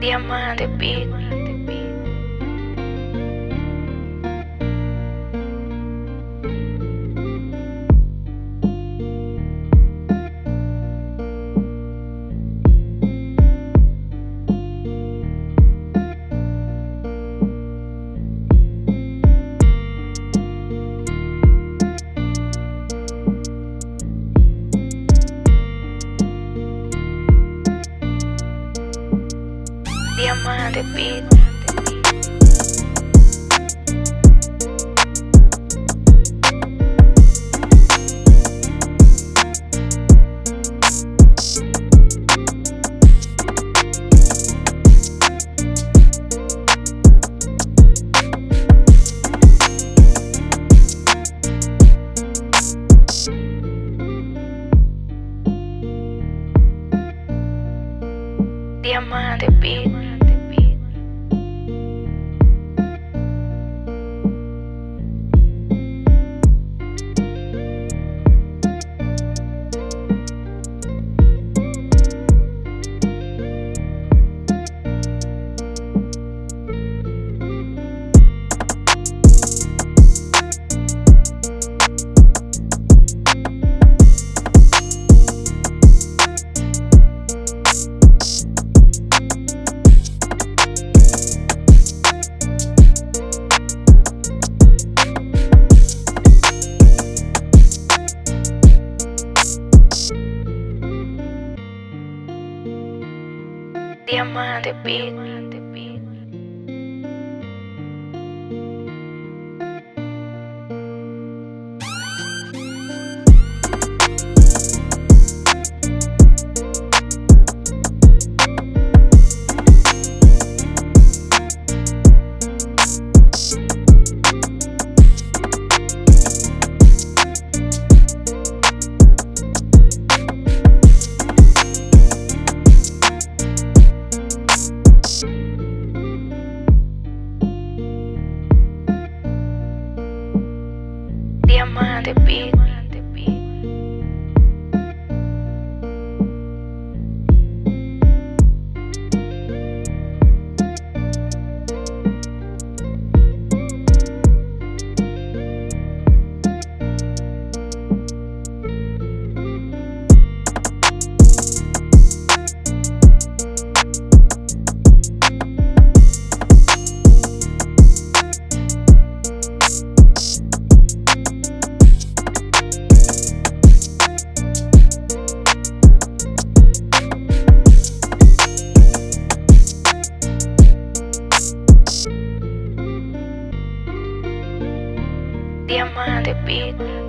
Diamante Beat. Diamante Beat. Diamante Beat. Diamante Beat. Diamante Beat. Diamante Beat.